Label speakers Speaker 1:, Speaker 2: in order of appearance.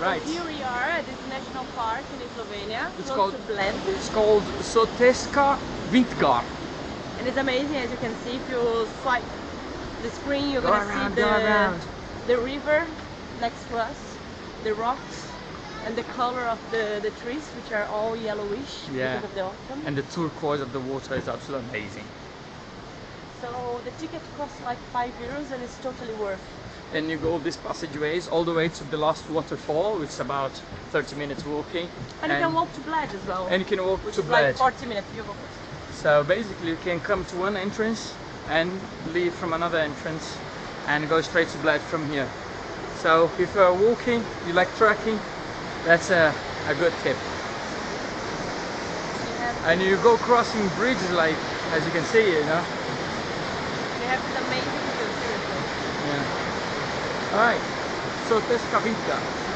Speaker 1: Right.
Speaker 2: So here we are at this national park in Slovenia,
Speaker 1: It's
Speaker 2: close
Speaker 1: called it's called Soteska Vintgar.
Speaker 2: And it's amazing as you can see if you swipe the screen you're
Speaker 1: Go
Speaker 2: gonna
Speaker 1: around,
Speaker 2: see the,
Speaker 1: around.
Speaker 2: the river next to us, the rocks and the color of the, the trees which are all yellowish
Speaker 1: Yeah.
Speaker 2: because of the autumn.
Speaker 1: And the turquoise of the water is absolutely amazing.
Speaker 2: so the ticket costs like 5 euros and it's totally worth.
Speaker 1: Then you go these passageways all the way to the last waterfall, which is about 30 minutes walking.
Speaker 2: And, you can walk to Bled as well.
Speaker 1: And you can walk
Speaker 2: which
Speaker 1: to
Speaker 2: is like
Speaker 1: Bled.
Speaker 2: 40 minutes. You go first.
Speaker 1: So basically you can come to one entrance and leave from another entrance and go straight to Bled from here. So if you're walking, you like trekking, that's a, a good tip. And you go crossing bridges like, as you can see, you know.
Speaker 2: We have this amazing view, seriously.